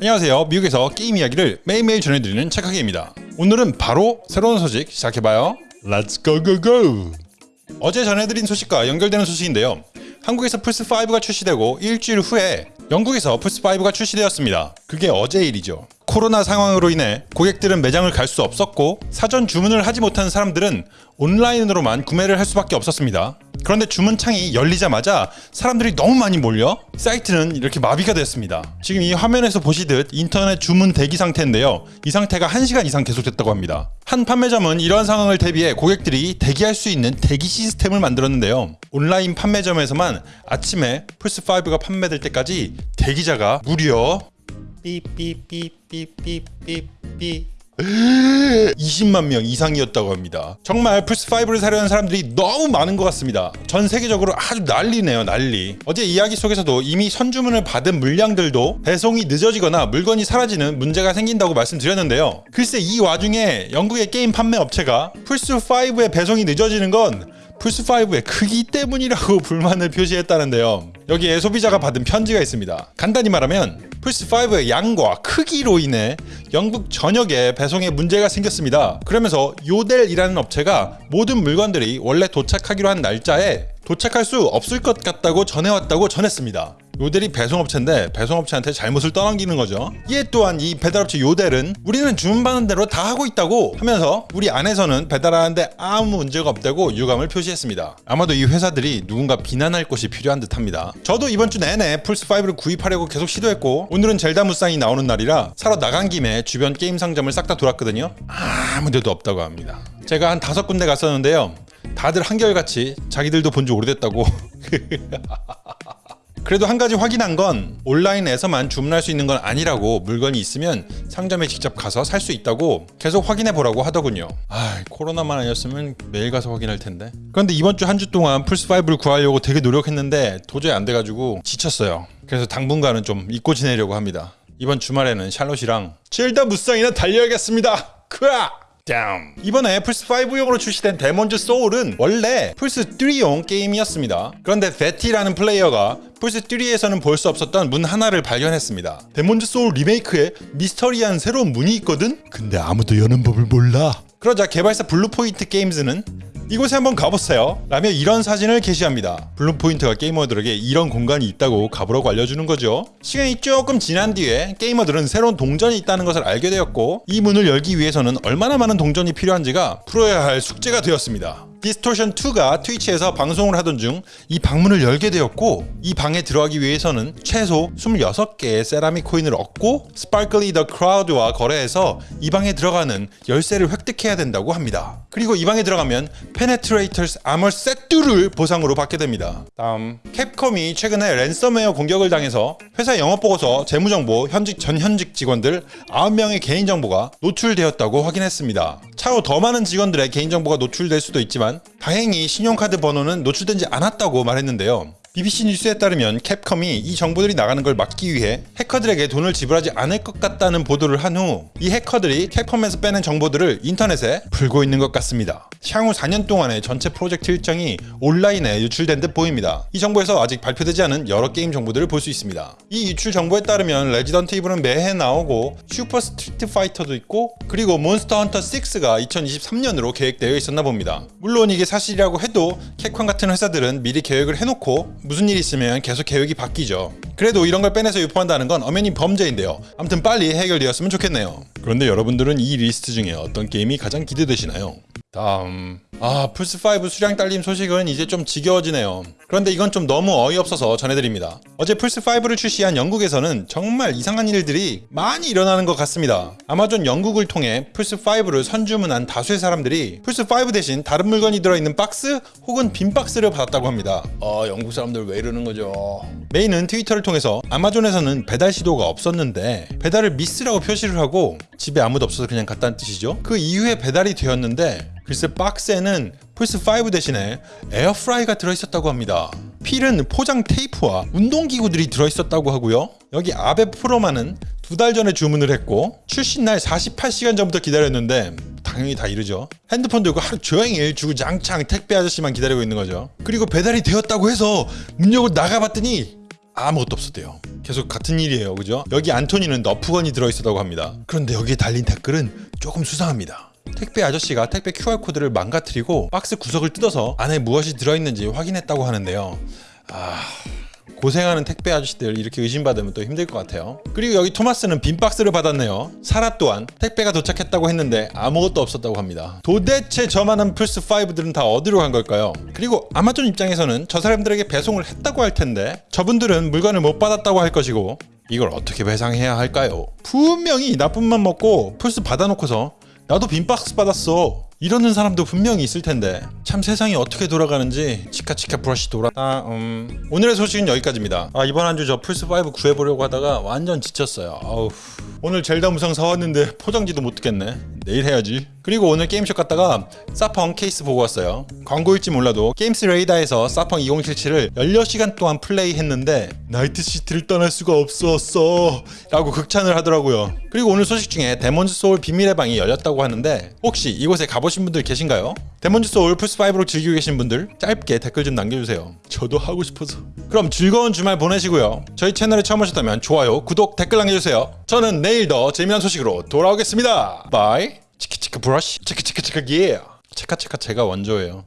안녕하세요. 미국에서 게임 이야기를 매일매일 전해드리는 착하기입니다. 오늘은 바로 새로운 소식 시작해봐요. Let's go go go! 어제 전해드린 소식과 연결되는 소식인데요. 한국에서 플스5가 출시되고 일주일 후에 영국에서 플스5가 출시되었습니다. 그게 어제 일이죠. 코로나 상황으로 인해 고객들은 매장을 갈 수 없었고 사전 주문을 하지 못한 사람들은 온라인으로만 구매를 할 수밖에 없었습니다. 그런데 주문창이 열리자마자 사람들이 너무 많이 몰려 사이트는 이렇게 마비가 됐습니다. 지금 이 화면에서 보시듯 인터넷 주문 대기 상태인데요. 이 상태가 1시간 이상 계속됐다고 합니다. 한 판매점은 이러한 상황을 대비해 고객들이 대기할 수 있는 대기 시스템을 만들었는데요. 온라인 판매점에서만 아침에 플스5가 판매될 때까지 대기자가 무려 삐삐삐삐삐삐삐 20만 명 이상이었다고 합니다. 정말 플스5를 사려는 사람들이 너무 많은 것 같습니다. 전 세계적으로 아주 난리네요, 난리. 어제 이야기 속에서도 이미 선주문을 받은 물량들도 배송이 늦어지거나 물건이 사라지는 문제가 생긴다고 말씀드렸는데요. 글쎄 이 와중에 영국의 게임 판매 업체가 플스5의 배송이 늦어지는 건 플스5의 크기 때문이라고 불만을 표시했다는데요. 여기에 소비자가 받은 편지가 있습니다. 간단히 말하면 플스5의 양과 크기로 인해 영국 전역에 배송에 문제가 생겼습니다. 그러면서 요델이라는 업체가 모든 물건들이 원래 도착하기로 한 날짜에 도착할 수 없을 것 같다고 전해왔다고 전했습니다. 요델이 배송업체인데 배송업체한테 잘못을 떠넘기는 거죠. 이에 또한 이 배달업체 요델은 우리는 주문받는 대로 다 하고 있다고 하면서 우리 안에서는 배달하는데 아무 문제가 없다고 유감을 표시했습니다. 아마도 이 회사들이 누군가 비난할 것이 필요한 듯합니다. 저도 이번 주 내내 플스5를 구입하려고 계속 시도했고 오늘은 젤다 무쌍이 나오는 날이라 사러 나간 김에 주변 게임 상점을 싹 다 돌았거든요. 아무 데도 없다고 합니다. 제가 한 다섯 군데 갔었는데요. 다들 한결같이 자기들도 본 지 오래됐다고 그래도 한 가지 확인한 건 온라인에서만 주문할 수 있는 건 아니라고 물건이 있으면 상점에 직접 가서 살 수 있다고 계속 확인해 보라고 하더군요. 아, 코로나만 아니었으면 매일 가서 확인할 텐데. 그런데 이번 주 한주 동안 플스5를 구하려고 되게 노력했는데 도저히 안 돼가지고 지쳤어요. 그래서 당분간은 좀 잊고 지내려고 합니다. 이번 주말에는 샬롯이랑 젤다 무쌍이나 달려야겠습니다. 크아! 다음. 이번에 플스5용으로 출시된 데몬즈 소울은 원래 플스3용 게임이었습니다. 그런데 베티라는 플레이어가 플스3에서는 볼 수 없었던 문 하나를 발견했습니다. 데몬즈 소울 리메이크에 미스터리한 새로운 문이 있거든? 근데 아무도 여는 법을 몰라. 그러자 개발사 블루포인트 게임즈는 이곳에 한번 가보세요. 라며 이런 사진을 게시합니다. 블루포인트가 게이머들에게 이런 공간이 있다고 가보라고 알려주는 거죠. 시간이 조금 지난 뒤에 게이머들은 새로운 동전이 있다는 것을 알게 되었고 이 문을 열기 위해서는 얼마나 많은 동전이 필요한지가 풀어야 할 숙제가 되었습니다 디스토션 2가 트위치에서 방송을 하던 중 이 방문을 열게 되었고 이 방에 들어가기 위해서는 최소 26개의 세라믹 코인을 얻고 스파클리 더 크로우와 거래해서 이 방에 들어가는 열쇠를 획득해야 된다고 합니다. 그리고 이 방에 들어가면 Penetrator's Armor 세트를 보상으로 받게 됩니다. 다음 캡콤이 최근에 랜섬웨어 공격을 당해서 회사 영업보고서 재무정보 현직 전현직 직원들 9명의 개인정보가 노출되었다고 확인했습니다. 차후 더 많은 직원들의 개인정보가 노출될 수도 있지만 다행히 신용카드 번호는 노출되지 않았다고 말했는데요. BBC 뉴스에 따르면 캡컴이 이 정보들이 나가는 걸 막기 위해 해커들에게 돈을 지불하지 않을 것 같다는 보도를 한 후 이 해커들이 캡컴에서 빼낸 정보들을 인터넷에 풀고 있는 것 같습니다. 향후 4년 동안의 전체 프로젝트 일정이 온라인에 유출된 듯 보입니다. 이 정보에서 아직 발표되지 않은 여러 게임 정보들을 볼 수 있습니다. 이 유출 정보에 따르면 레지던트 이블은 매해 나오고 슈퍼 스트리트 파이터도 있고 그리고 몬스터 헌터 6가 2023년으로 계획되어 있었나 봅니다. 물론 이게 사실이라고 해도 캡콤 같은 회사들은 미리 계획을 해놓고 무슨 일이 있으면 계속 계획이 바뀌죠. 그래도 이런 걸 빼내서 유포한다는 건 엄연히 범죄인데요. 아무튼 빨리 해결되었으면 좋겠네요. 그런데 여러분들은 이 리스트 중에 어떤 게임이 가장 기대되시나요? 다음 아 플스5 수량 딸림 소식은 이제 좀 지겨워지네요. 그런데 이건 좀 너무 어이없어서 전해드립니다. 어제 플스5를 출시한 영국에서는 정말 이상한 일들이 많이 일어나는 것 같습니다. 아마존 영국을 통해 플스5를 선주문한 다수의 사람들이 플스5 대신 다른 물건이 들어있는 박스 혹은 빈 박스를 받았다고 합니다. 어 영국 사람들 왜 이러는 거죠? 메인은 트위터를 통해서 아마존에서는 배달 시도가 없었는데 배달을 미스라고 표시를 하고 집에 아무도 없어서 그냥 갔다는 뜻이죠. 그 이후에 배달이 되었는데 글쎄 박스에는 플스5 대신에 에어프라이가 들어있었다고 합니다. 필은 포장 테이프와 운동기구들이 들어있었다고 하고요. 여기 아베 프로만은 두달 전에 주문을 했고 출시 날 48시간 전부터 기다렸는데 당연히 다 이르죠. 핸드폰 들고 하루 종일 주구장창 택배 아저씨만 기다리고 있는 거죠. 그리고 배달이 되었다고 해서 문 열고 나가봤더니 아무것도 없었대요. 계속 같은 일이에요. 그죠? 여기 안토니는 너프건이 들어있었다고 합니다. 그런데 여기에 달린 댓글은 조금 수상합니다. 택배 아저씨가 택배 QR코드를 망가뜨리고 박스 구석을 뜯어서 안에 무엇이 들어있는지 확인했다고 하는데요. 아... 고생하는 택배 아저씨들 이렇게 의심받으면 또 힘들 것 같아요. 그리고 여기 토마스는 빈 박스를 받았네요. 사라 또한 택배가 도착했다고 했는데 아무것도 없었다고 합니다. 도대체 저 많은 플스 5들은 다 어디로 간 걸까요? 그리고 아마존 입장에서는 저 사람들에게 배송을 했다고 할 텐데 저분들은 물건을 못 받았다고 할 것이고 이걸 어떻게 배상해야 할까요? 분명히 나쁜맘 먹고 플스 받아놓고서 나도 빈 박스 받았어. 이러는 사람도 분명히 있을 텐데. 참 세상이 어떻게 돌아가는지 치카치카 브러쉬 돌아. 아, 음. 오늘의 소식은 여기까지입니다. 아 이번 한 주 저 플스5 구해보려고 하다가 완전 지쳤어요. 아우. 오늘 젤다 무상 사왔는데 포장지도 못 뜯겠네. 내일 해야지 그리고 오늘 게임숍 갔다가 사펑 케이스 보고 왔어요. 광고일지 몰라도 게임스 레이다에서 사펑 2077을 16시간 동안 플레이했는데 나이트시티를 떠날 수가 없었어 라고 극찬을 하더라고요. 그리고 오늘 소식 중에 데몬즈 소울 비밀의 방이 열렸다고 하는데 혹시 이곳에 가보신 분들 계신가요? 데몬즈 소울 플스5로 즐기고 계신 분들 짧게 댓글 좀 남겨주세요. 저도 하고 싶어서. 그럼 즐거운 주말 보내시고요. 저희 채널에 처음 오셨다면 좋아요 구독 댓글 남겨주세요. 저는 내일 더 재미난 소식으로 돌아오겠습니다. bye 치키치크 브러쉬? 치키치크치크 예 체카체카 제가 원조예요